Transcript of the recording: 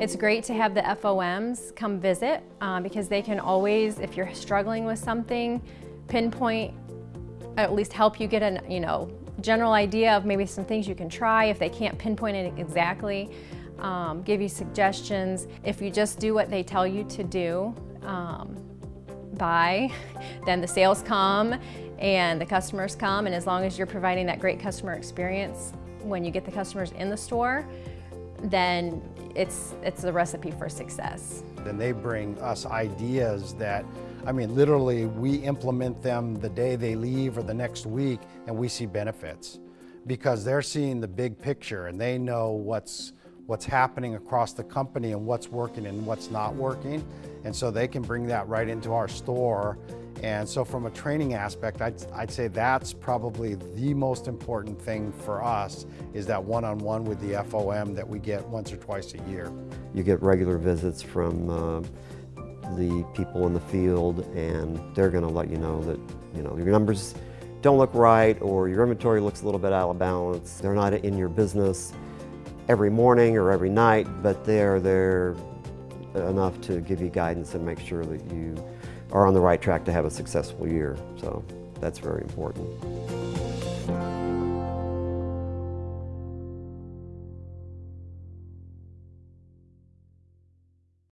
It's great to have the FOMs come visit uh, because they can always, if you're struggling with something, pinpoint, at least help you get a you know, general idea of maybe some things you can try if they can't pinpoint it exactly, um, give you suggestions. If you just do what they tell you to do, um, buy, then the sales come and the customers come and as long as you're providing that great customer experience when you get the customers in the store, then it's, it's a recipe for success. And they bring us ideas that, I mean, literally we implement them the day they leave or the next week and we see benefits because they're seeing the big picture and they know what's, what's happening across the company and what's working and what's not working. And so they can bring that right into our store and so from a training aspect, I'd, I'd, say that's probably the most important thing for us is that one-on-one -on -one with the FOM that we get once or twice a year. You get regular visits from uh, the people in the field and they're going to let you know that you know your numbers don't look right or your inventory looks a little bit out of balance. They're not in your business every morning or every night, but they're there enough to give you guidance and make sure that you are on the right track to have a successful year. So that's very important.